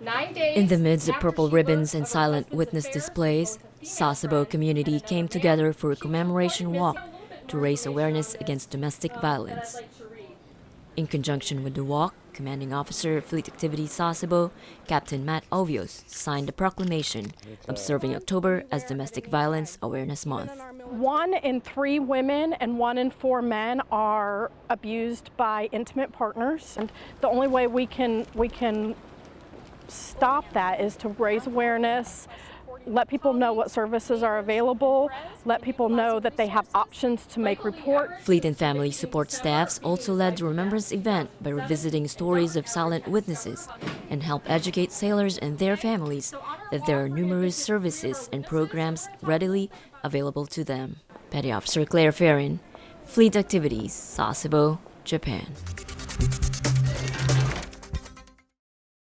In the midst of purple ribbons and silent witness displays, Sasebo community came together for a commemoration walk to raise awareness against domestic violence. In conjunction with the walk, Commanding Officer Fleet Activities Sasebo, Captain Matt Ovios, signed a proclamation observing October as Domestic Violence Awareness Month. One in three women and one in four men are abused by intimate partners. And the only way we can, we can stop that is to raise awareness, let people know what services are available, let people know that they have options to make reports. Fleet and Family Support staffs also led the Remembrance event by revisiting stories of silent witnesses and help educate sailors and their families that there are numerous services and programs readily available to them. Petty Officer Claire Ferrin, Fleet Activities, Sasebo, Japan.